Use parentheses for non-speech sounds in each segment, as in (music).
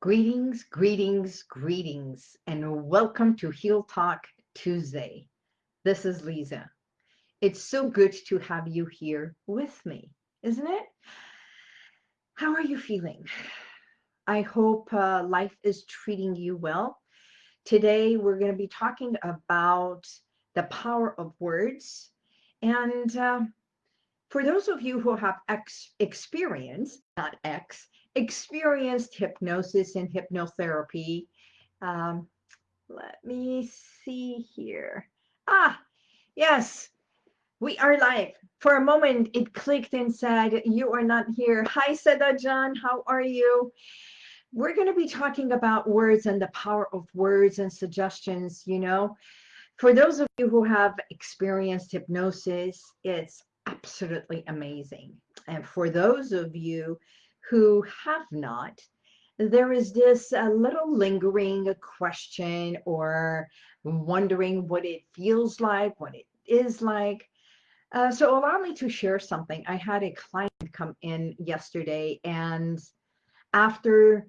Greetings, greetings, greetings, and welcome to Heal Talk Tuesday. This is Lisa. It's so good to have you here with me, isn't it? How are you feeling? I hope uh, life is treating you well. Today, we're going to be talking about the power of words. And uh, for those of you who have ex experience, not X, experienced hypnosis and hypnotherapy. Um, let me see here. Ah, yes, we are live. For a moment, it clicked and said, you are not here. Hi, Seda John, how are you? We're going to be talking about words and the power of words and suggestions, you know. For those of you who have experienced hypnosis, it's absolutely amazing. And for those of you who have not, there is this uh, little lingering question or wondering what it feels like, what it is like. Uh, so allow me to share something. I had a client come in yesterday and after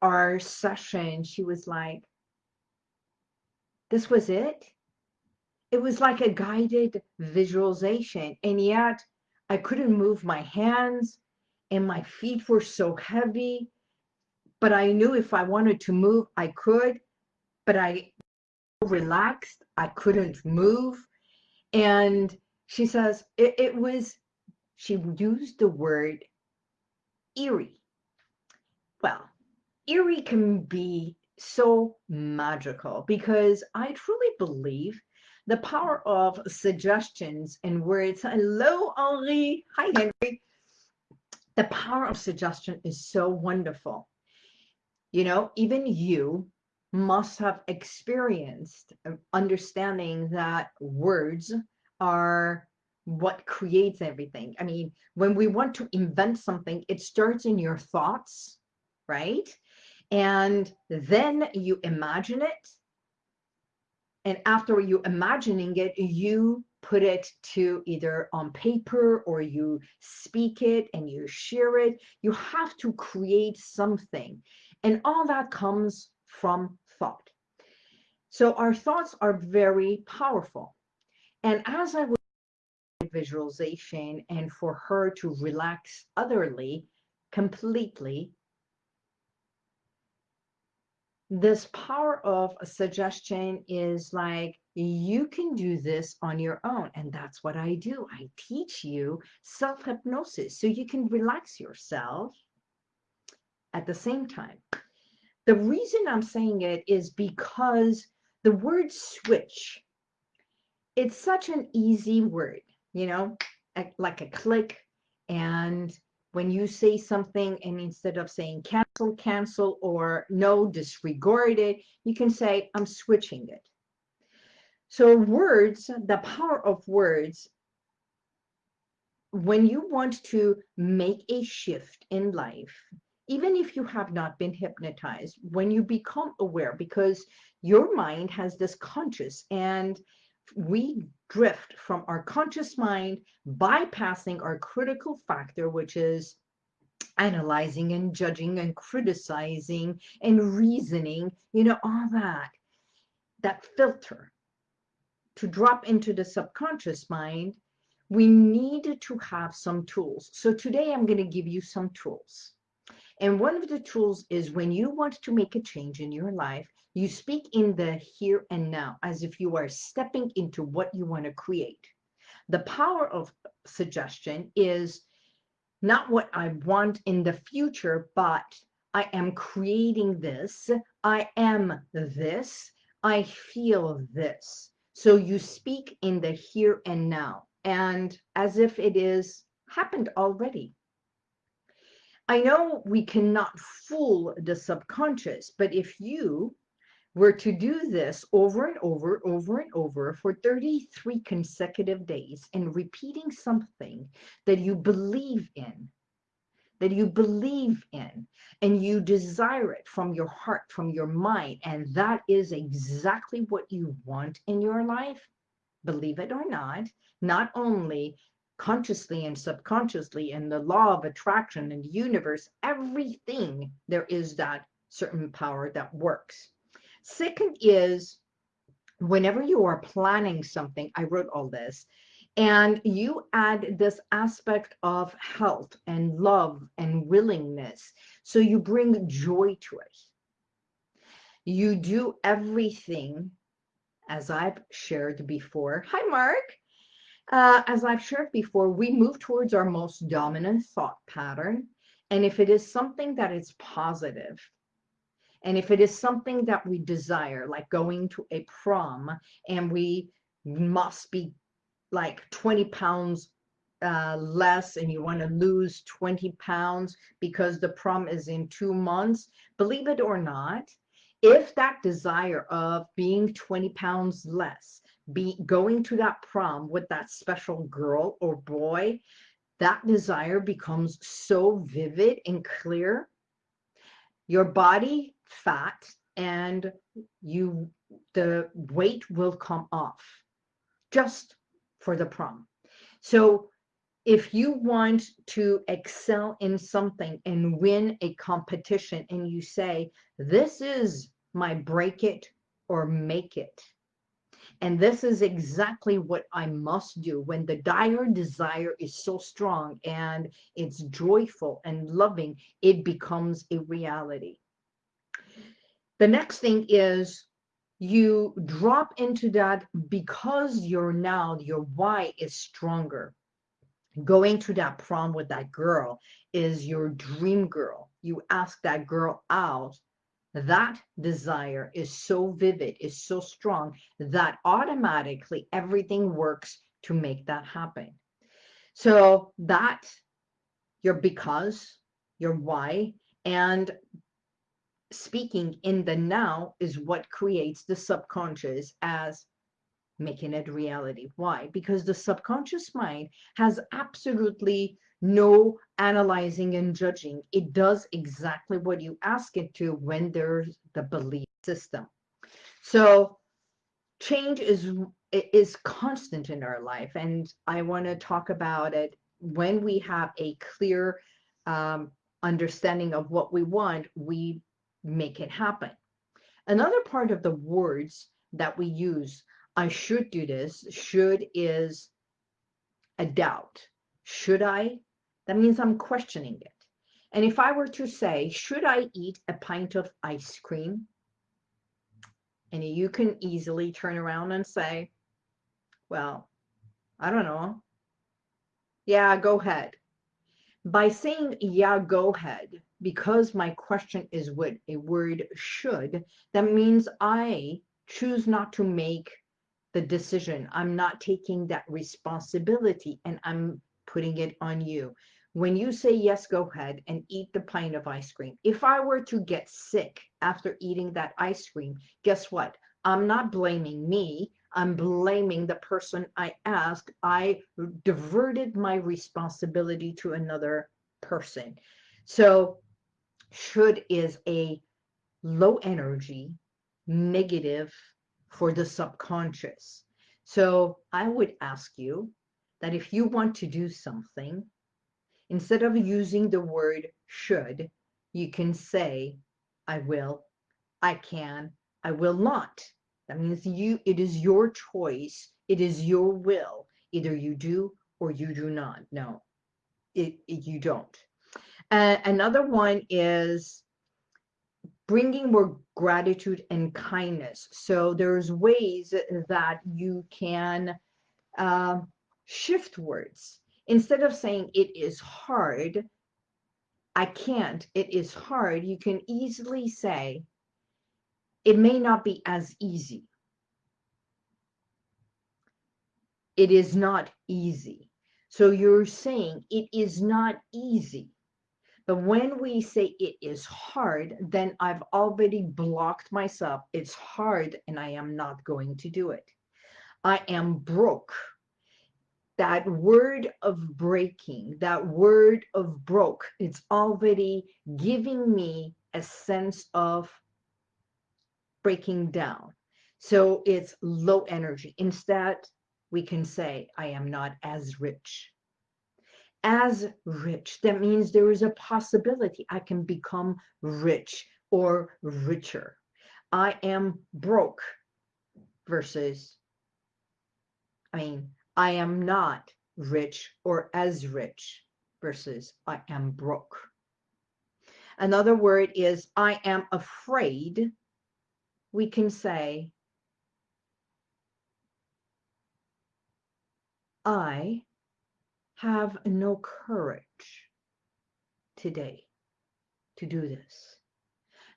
our session, she was like, this was it? It was like a guided visualization. And yet I couldn't move my hands and my feet were so heavy but I knew if I wanted to move I could but I relaxed I couldn't move and she says it, it was she used the word eerie well eerie can be so magical because I truly believe the power of suggestions and words. Hello, Henri. Hi, Henry the power of suggestion is so wonderful. You know, even you must have experienced uh, understanding that words are what creates everything. I mean, when we want to invent something, it starts in your thoughts, right? And then you imagine it. And after you imagining it, you put it to either on paper or you speak it and you share it. You have to create something. And all that comes from thought. So our thoughts are very powerful. And as I was visualization and for her to relax otherly completely this power of a suggestion is like you can do this on your own and that's what i do i teach you self-hypnosis so you can relax yourself at the same time the reason i'm saying it is because the word switch it's such an easy word you know like a click and when you say something and instead of saying cancel, cancel, or no, disregard it, you can say, I'm switching it. So words, the power of words, when you want to make a shift in life, even if you have not been hypnotized, when you become aware, because your mind has this conscious and we drift from our conscious mind, bypassing our critical factor, which is analyzing and judging and criticizing and reasoning, you know, all that, that filter to drop into the subconscious mind, we need to have some tools. So today I'm going to give you some tools. And one of the tools is when you want to make a change in your life, you speak in the here and now as if you are stepping into what you want to create. The power of suggestion is not what I want in the future, but I am creating this. I am this. I feel this. So you speak in the here and now and as if it is happened already. I know we cannot fool the subconscious, but if you were to do this over and over, over and over for 33 consecutive days and repeating something that you believe in, that you believe in, and you desire it from your heart, from your mind, and that is exactly what you want in your life, believe it or not, not only consciously and subconsciously in the law of attraction and the universe, everything there is that certain power that works. Second is whenever you are planning something, I wrote all this, and you add this aspect of health and love and willingness. So you bring joy to it. You do everything as I've shared before. Hi, Mark. Uh, as I've shared before, we move towards our most dominant thought pattern. And if it is something that is positive, and if it is something that we desire, like going to a prom, and we must be like 20 pounds uh, less and you want to lose 20 pounds because the prom is in two months, believe it or not, if that desire of being 20 pounds less, be going to that prom with that special girl or boy, that desire becomes so vivid and clear. Your body fat and you the weight will come off just for the prom. So if you want to excel in something and win a competition and you say, this is my break it or make it. And this is exactly what I must do when the dire desire is so strong and it's joyful and loving, it becomes a reality. The next thing is you drop into that because you're now, your why is stronger. Going to that prom with that girl is your dream girl. You ask that girl out. That desire is so vivid, is so strong that automatically everything works to make that happen. So that your because, your why, and speaking in the now is what creates the subconscious as making it reality. Why? Because the subconscious mind has absolutely no analyzing and judging. It does exactly what you ask it to when there's the belief system. So change is is constant in our life. And I want to talk about it when we have a clear um, understanding of what we want, we make it happen. Another part of the words that we use, I should do this, should is a doubt. Should I? That means I'm questioning it. And if I were to say, should I eat a pint of ice cream? And you can easily turn around and say, well, I don't know. Yeah, go ahead. By saying, yeah, go ahead, because my question is with a word should, that means I choose not to make the decision. I'm not taking that responsibility and I'm putting it on you. When you say yes, go ahead and eat the pint of ice cream. If I were to get sick after eating that ice cream, guess what? I'm not blaming me. I'm blaming the person I asked. I diverted my responsibility to another person. So should is a low energy, negative for the subconscious. So I would ask you that if you want to do something, instead of using the word should, you can say, I will, I can, I will not. That means you, it is your choice. It is your will. Either you do or you do not. No, it, it you don't. Uh, another one is bringing more gratitude and kindness. So there's ways that you can uh, shift words. Instead of saying it is hard, I can't, it is hard, you can easily say it may not be as easy. It is not easy. So you're saying it is not easy. But when we say it is hard, then I've already blocked myself. It's hard and I am not going to do it. I am broke. That word of breaking, that word of broke, it's already giving me a sense of breaking down. So it's low energy. Instead, we can say, I am not as rich as rich. That means there is a possibility I can become rich or richer. I am broke versus, I mean, I am not rich or as rich versus I am broke. Another word is I am afraid. We can say I have no courage today to do this.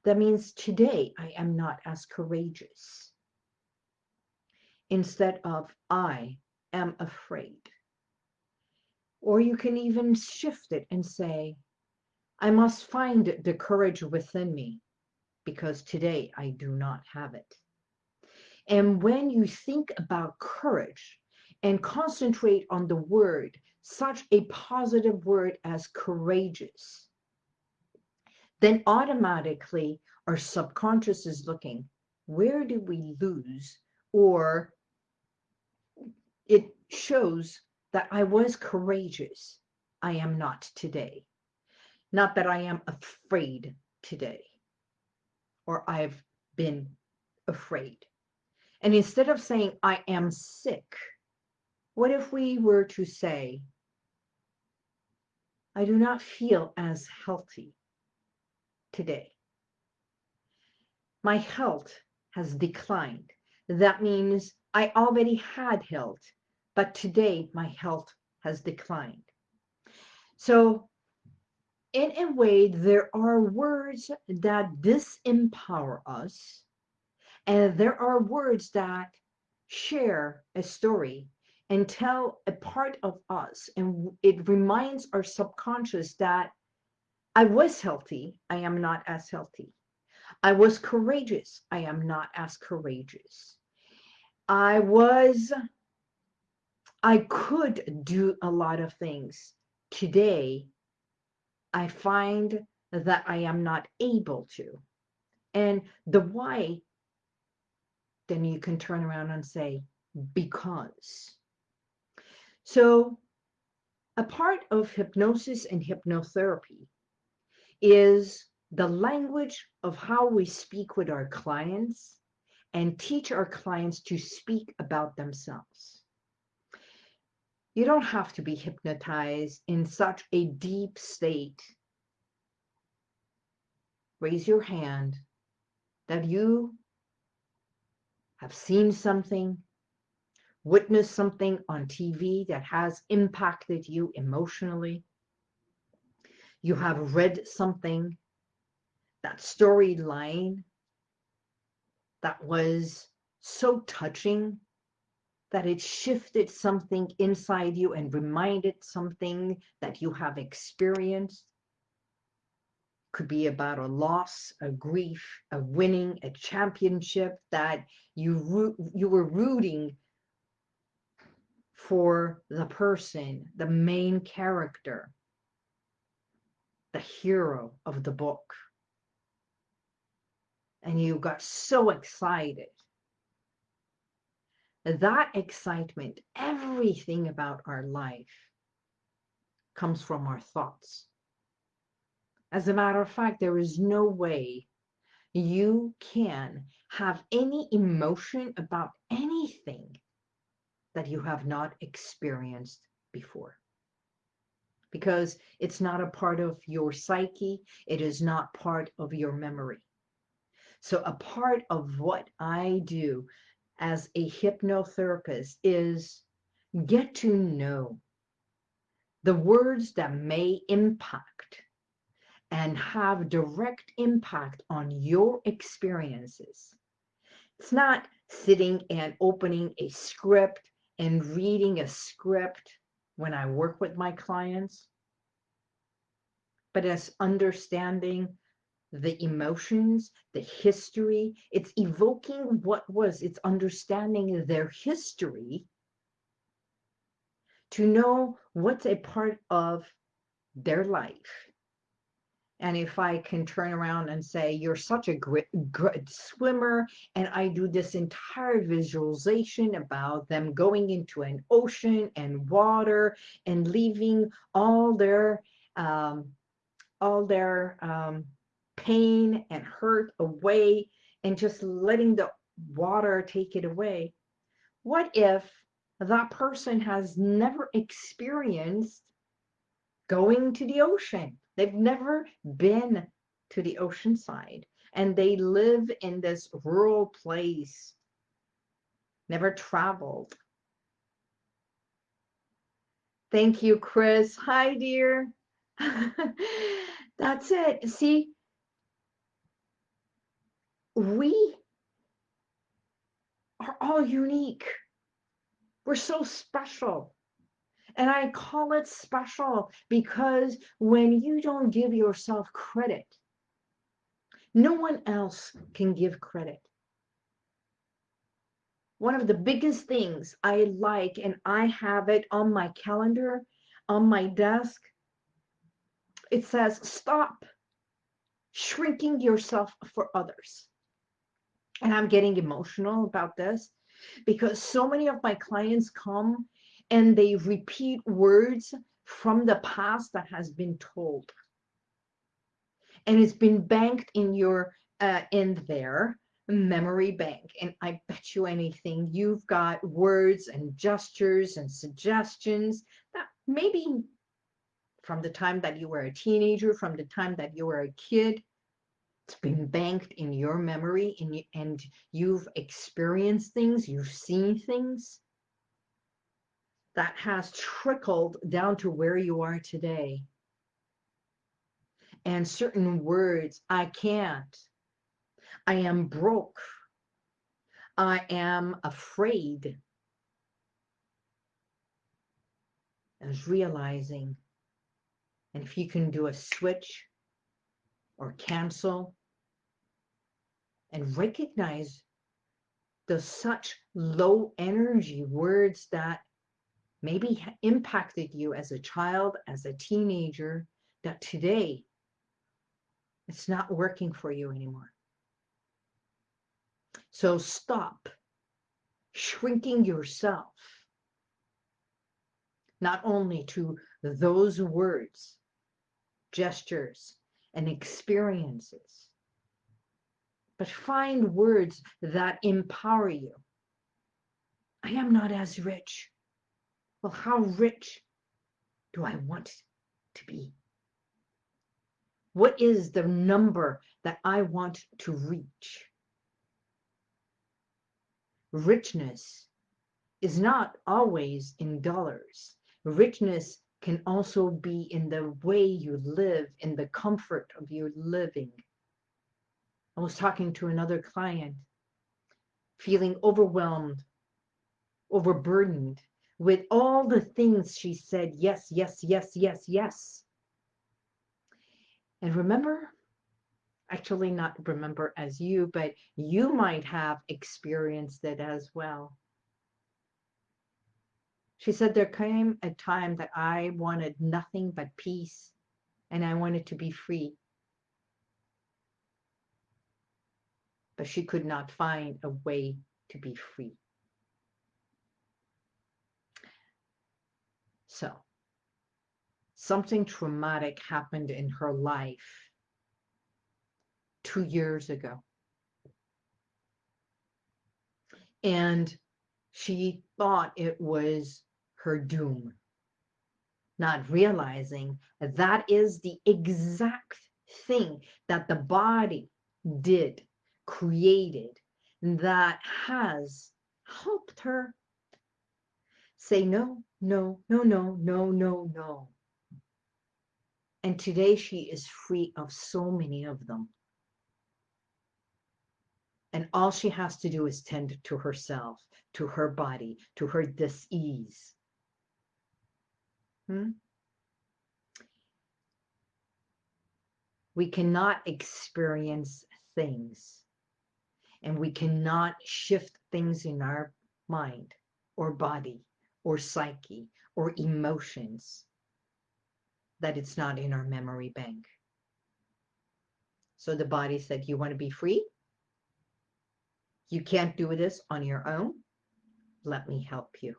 That means today I am not as courageous. Instead of I am afraid. Or you can even shift it and say, I must find the courage within me because today I do not have it. And when you think about courage and concentrate on the word, such a positive word as courageous, then automatically our subconscious is looking, where did we lose? Or it shows that I was courageous. I am not today. Not that I am afraid today or I've been afraid. And instead of saying I am sick, what if we were to say, I do not feel as healthy today. My health has declined. That means I already had health, but today my health has declined. So in a way, there are words that disempower us, and there are words that share a story and tell a part of us, and it reminds our subconscious that I was healthy, I am not as healthy. I was courageous, I am not as courageous. I was, I could do a lot of things. Today, I find that I am not able to. And the why, then you can turn around and say, because. So a part of hypnosis and hypnotherapy is the language of how we speak with our clients and teach our clients to speak about themselves. You don't have to be hypnotized in such a deep state. Raise your hand that you have seen something, witnessed something on TV that has impacted you emotionally. You have read something that storyline that was so touching that it shifted something inside you and reminded something that you have experienced. Could be about a loss, a grief, a winning, a championship that you you were rooting for the person, the main character, the hero of the book and you got so excited. That excitement, everything about our life comes from our thoughts. As a matter of fact, there is no way you can have any emotion about anything that you have not experienced before. Because it's not a part of your psyche, it is not part of your memory. So a part of what I do as a hypnotherapist is get to know the words that may impact and have direct impact on your experiences. It's not sitting and opening a script and reading a script when I work with my clients, but as understanding the emotions, the history. It's evoking what was, it's understanding their history to know what's a part of their life. And if I can turn around and say, you're such a great, great swimmer, and I do this entire visualization about them going into an ocean and water and leaving all their, um, all their um, pain and hurt away and just letting the water take it away. What if that person has never experienced going to the ocean? They've never been to the ocean side and they live in this rural place, never traveled. Thank you, Chris. Hi, dear. (laughs) That's it. See, we are all unique. We're so special. And I call it special because when you don't give yourself credit, no one else can give credit. One of the biggest things I like, and I have it on my calendar, on my desk, it says, stop shrinking yourself for others. And I'm getting emotional about this because so many of my clients come and they repeat words from the past that has been told. And it's been banked in your uh, in their memory bank. And I bet you anything, you've got words and gestures and suggestions that maybe from the time that you were a teenager, from the time that you were a kid, it's been banked in your memory and, you, and you've experienced things, you've seen things that has trickled down to where you are today. And certain words, I can't, I am broke, I am afraid. As realizing, and if you can do a switch or cancel and recognize the such low energy words that maybe impacted you as a child, as a teenager, that today it's not working for you anymore. So stop shrinking yourself, not only to those words, gestures, and experiences. But find words that empower you. I am not as rich. Well, how rich do I want to be? What is the number that I want to reach? Richness is not always in dollars. Richness can also be in the way you live, in the comfort of your living. I was talking to another client, feeling overwhelmed, overburdened with all the things she said, yes, yes, yes, yes, yes. And remember, actually not remember as you, but you might have experienced it as well. She said, There came a time that I wanted nothing but peace and I wanted to be free. But she could not find a way to be free. So, something traumatic happened in her life two years ago. And she thought it was her doom, not realizing that, is the exact thing that the body did, created, that has helped her say no, no, no, no, no, no, no. And today she is free of so many of them. And all she has to do is tend to herself, to her body, to her dis-ease. Hmm? We cannot experience things and we cannot shift things in our mind or body or psyche or emotions that it's not in our memory bank. So the body said, you want to be free? You can't do this on your own. Let me help you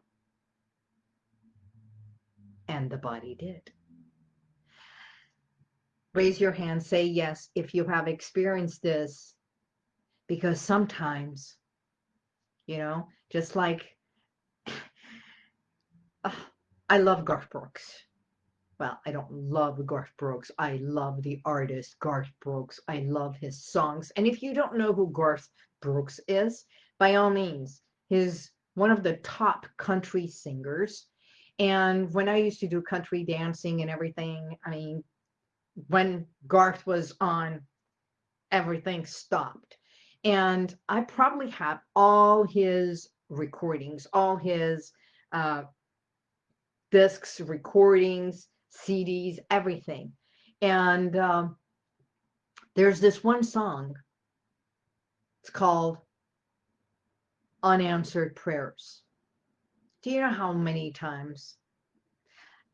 and the body did. Raise your hand, say yes if you have experienced this, because sometimes, you know, just like (sighs) I love Garth Brooks. Well, I don't love Garth Brooks. I love the artist Garth Brooks. I love his songs. And if you don't know who Garth Brooks is, by all means, he's one of the top country singers. And when I used to do country dancing and everything, I mean, when Garth was on, everything stopped. And I probably have all his recordings, all his uh, discs, recordings, CDs, everything. And um, there's this one song. It's called Unanswered Prayers. Do you know how many times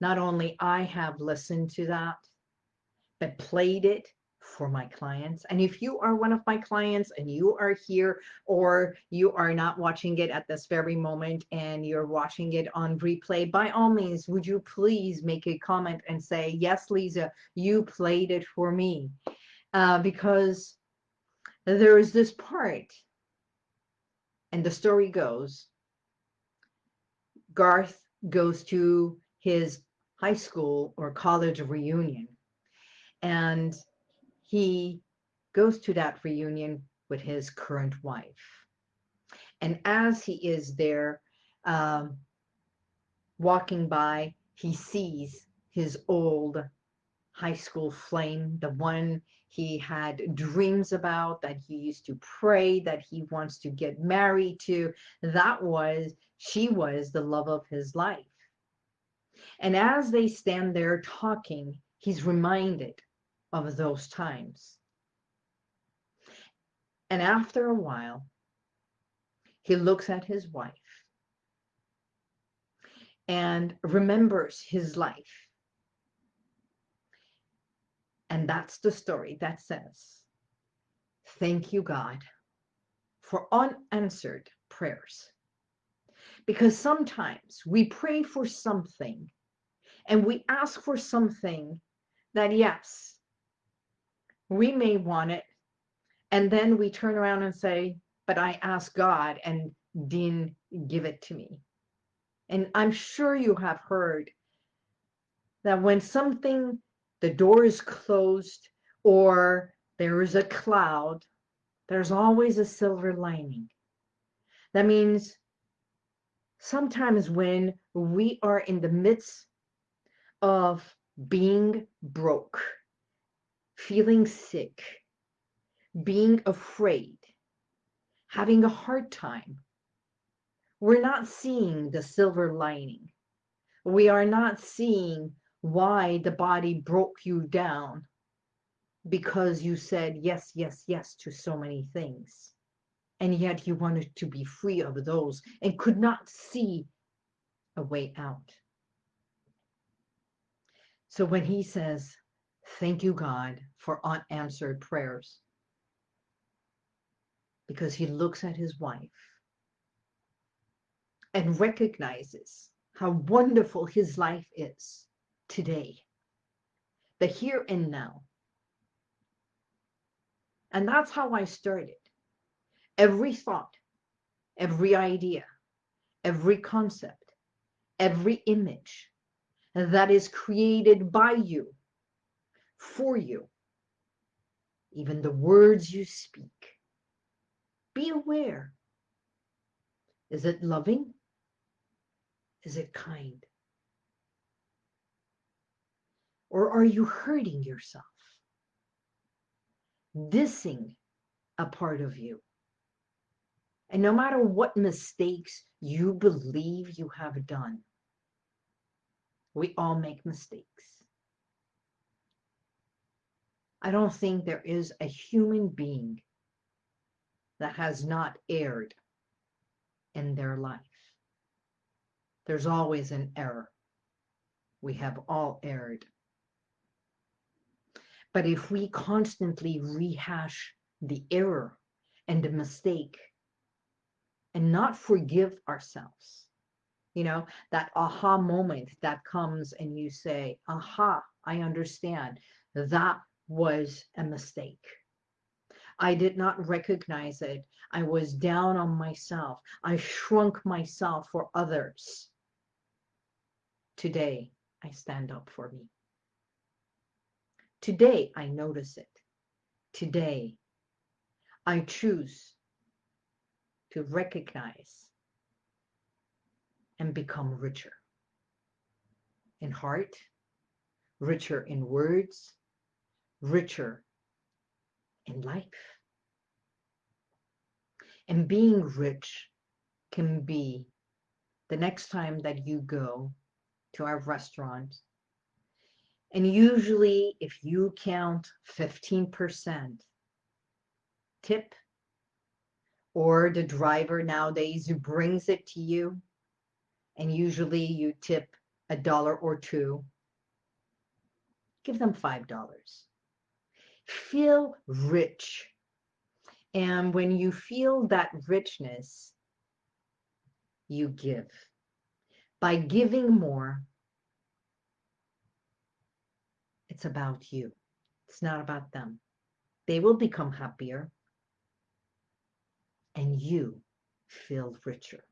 not only I have listened to that, but played it for my clients. And if you are one of my clients and you are here or you are not watching it at this very moment and you're watching it on replay, by all means, would you please make a comment and say, yes, Lisa, you played it for me. Uh, because there is this part and the story goes, Garth goes to his high school or college reunion and he goes to that reunion with his current wife. And as he is there um, walking by, he sees his old high school flame, the one he had dreams about, that he used to pray, that he wants to get married to. That was, she was the love of his life. And as they stand there talking, he's reminded of those times. And after a while, he looks at his wife and remembers his life. And that's the story that says, Thank you, God, for unanswered prayers. Because sometimes we pray for something and we ask for something that, yes, we may want it. And then we turn around and say but i asked god and didn't give it to me. And i'm sure you have heard that when something the door is closed or there is a cloud there's always a silver lining. That means sometimes when we are in the midst of being broke feeling sick, being afraid, having a hard time. We're not seeing the silver lining. We are not seeing why the body broke you down because you said yes, yes, yes to so many things. And yet you wanted to be free of those and could not see a way out. So when he says, Thank you, God, for unanswered prayers. Because he looks at his wife and recognizes how wonderful his life is today, the here and now. And that's how I started. Every thought, every idea, every concept, every image that is created by you for you, even the words you speak. Be aware. Is it loving? Is it kind? Or are you hurting yourself? Dissing a part of you. And no matter what mistakes you believe you have done, we all make mistakes. I don't think there is a human being that has not erred in their life. There's always an error. We have all erred. But if we constantly rehash the error and the mistake and not forgive ourselves, you know, that aha moment that comes and you say, aha, I understand that was a mistake. I did not recognize it. I was down on myself. I shrunk myself for others. Today, I stand up for me. Today, I notice it. Today, I choose to recognize and become richer in heart, richer in words, richer in life. And being rich can be the next time that you go to our restaurant. And usually, if you count 15% tip, or the driver nowadays who brings it to you, and usually you tip a dollar or two, give them $5. Feel rich. And when you feel that richness, you give. By giving more, it's about you. It's not about them. They will become happier and you feel richer.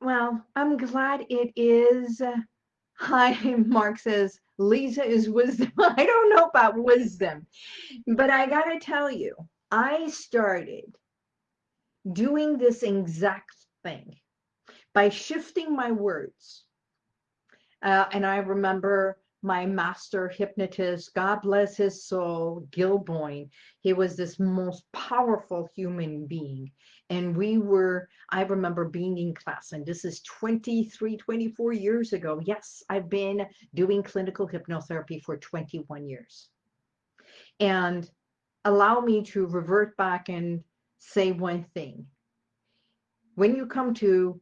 Well, I'm glad it is. Uh, Hi, Mark says, Lisa is wisdom. (laughs) I don't know about wisdom, but I got to tell you, I started doing this exact thing by shifting my words. Uh, and I remember my master hypnotist, God bless his soul, Gil Boyne. He was this most powerful human being. And we were, I remember being in class, and this is 23, 24 years ago. Yes, I've been doing clinical hypnotherapy for 21 years. And allow me to revert back and say one thing. When you come to,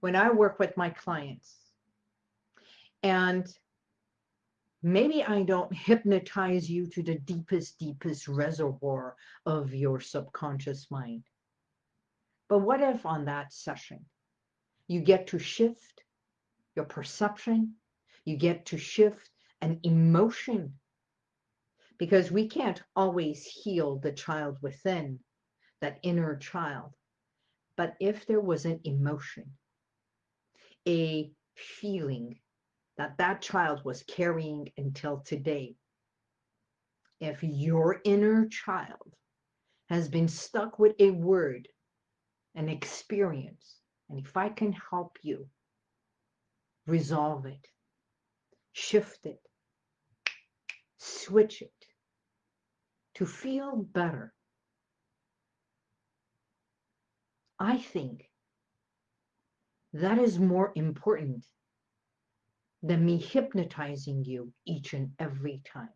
when I work with my clients, and maybe I don't hypnotize you to the deepest, deepest reservoir of your subconscious mind. But what if on that session, you get to shift your perception, you get to shift an emotion, because we can't always heal the child within, that inner child. But if there was an emotion, a feeling, that that child was carrying until today. If your inner child has been stuck with a word, an experience, and if I can help you resolve it, shift it, switch it to feel better, I think that is more important than me hypnotizing you each and every time.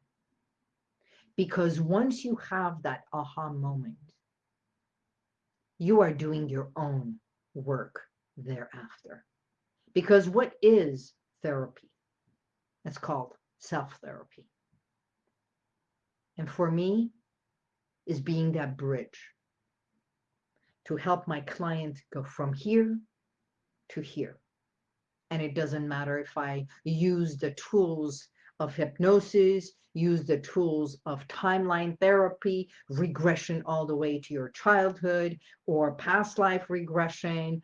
Because once you have that aha moment, you are doing your own work thereafter. Because what is therapy? It's called self-therapy. And for me, is being that bridge to help my client go from here to here and it doesn't matter if I use the tools of hypnosis, use the tools of timeline therapy, regression all the way to your childhood, or past life regression,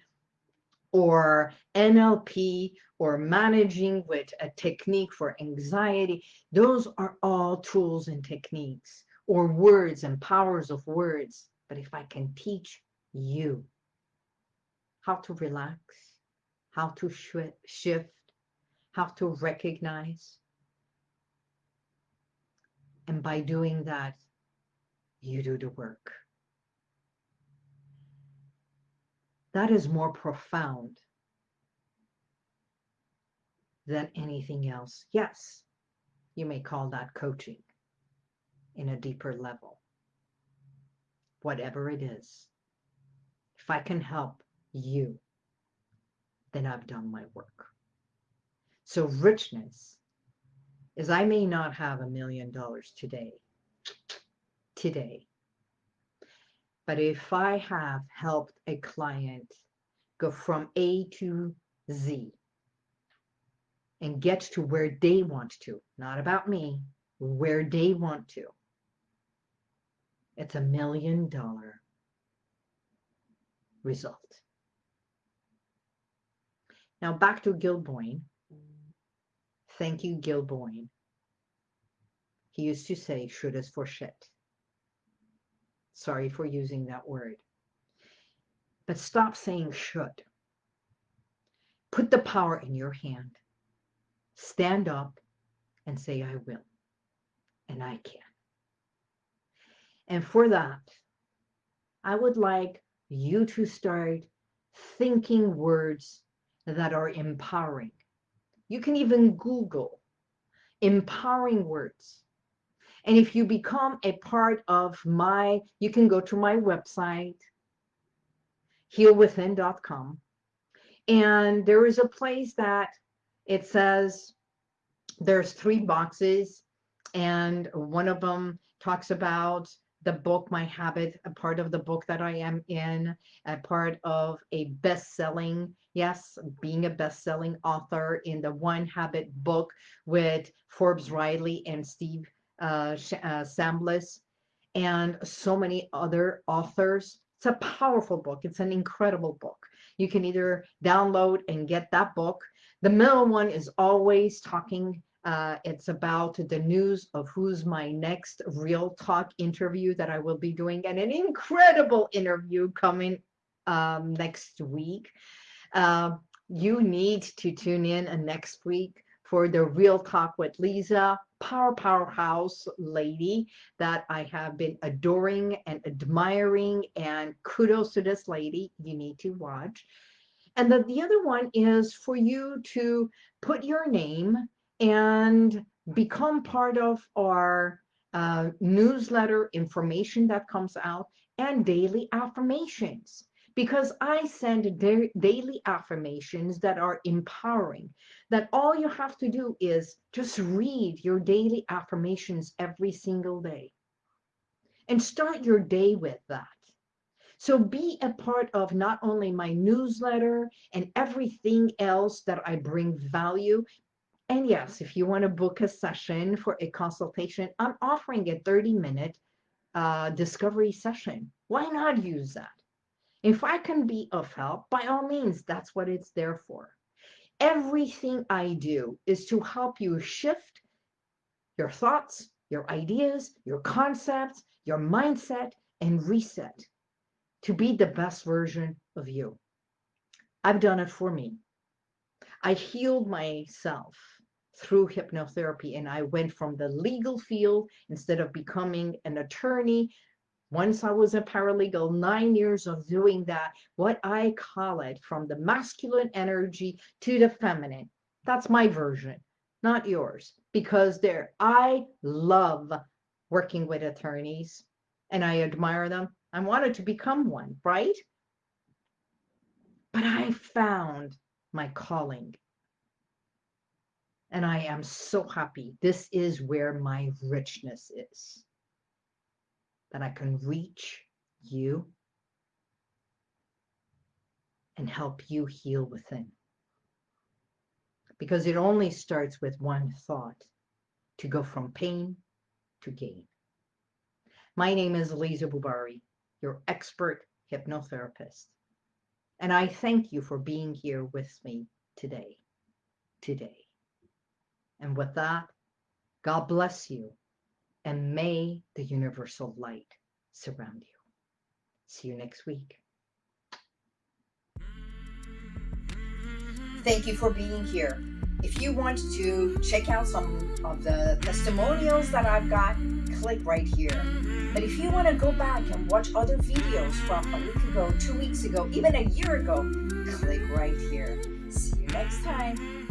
or NLP, or managing with a technique for anxiety. Those are all tools and techniques, or words and powers of words. But if I can teach you how to relax, how to shift, how to recognize. And by doing that, you do the work. That is more profound than anything else. Yes, you may call that coaching in a deeper level. Whatever it is, if I can help you then I've done my work. So richness is I may not have a million dollars today, today, but if I have helped a client go from A to Z, and get to where they want to, not about me, where they want to. It's a million dollar result. Now back to Gil Boyne. Thank you, Gil Boyne. He used to say, should is for shit. Sorry for using that word. But stop saying should. Put the power in your hand. Stand up and say, I will. And I can. And for that, I would like you to start thinking words that are empowering. You can even Google empowering words. And if you become a part of my, you can go to my website, healwithin.com. And there is a place that it says there's three boxes and one of them talks about the book My Habit, a part of the book that I am in, a part of a best-selling, yes, being a best-selling author in the One Habit book with Forbes Riley and Steve uh, uh, and so many other authors. It's a powerful book. It's an incredible book. You can either download and get that book. The middle one is always talking uh, it's about the news of who's my next Real Talk interview that I will be doing, and an incredible interview coming um, next week. Uh, you need to tune in uh, next week for the Real Talk with Lisa, power powerhouse lady that I have been adoring and admiring, and kudos to this lady. You need to watch. And the, the other one is for you to put your name and become part of our uh, newsletter information that comes out and daily affirmations because I send da daily affirmations that are empowering that all you have to do is just read your daily affirmations every single day and start your day with that. So be a part of not only my newsletter and everything else that I bring value, and yes, if you want to book a session for a consultation, I'm offering a 30 minute uh, discovery session. Why not use that? If I can be of help, by all means, that's what it's there for. Everything I do is to help you shift your thoughts, your ideas, your concepts, your mindset, and reset to be the best version of you. I've done it for me. I healed myself through hypnotherapy and I went from the legal field instead of becoming an attorney once I was a paralegal, nine years of doing that, what I call it from the masculine energy to the feminine. That's my version, not yours, because there, I love working with attorneys and I admire them. I wanted to become one, right? But I found my calling and I am so happy. This is where my richness is. That I can reach you and help you heal within. Because it only starts with one thought to go from pain to gain. My name is Lisa Bubari, your expert hypnotherapist. And I thank you for being here with me today. Today. And with that, God bless you and may the universal light surround you. See you next week. Thank you for being here. If you want to check out some of the testimonials that I've got, click right here. Mm-hmm. But if you want to go back and watch other videos from a week ago, two weeks ago, even a year ago, click right here. See you next time.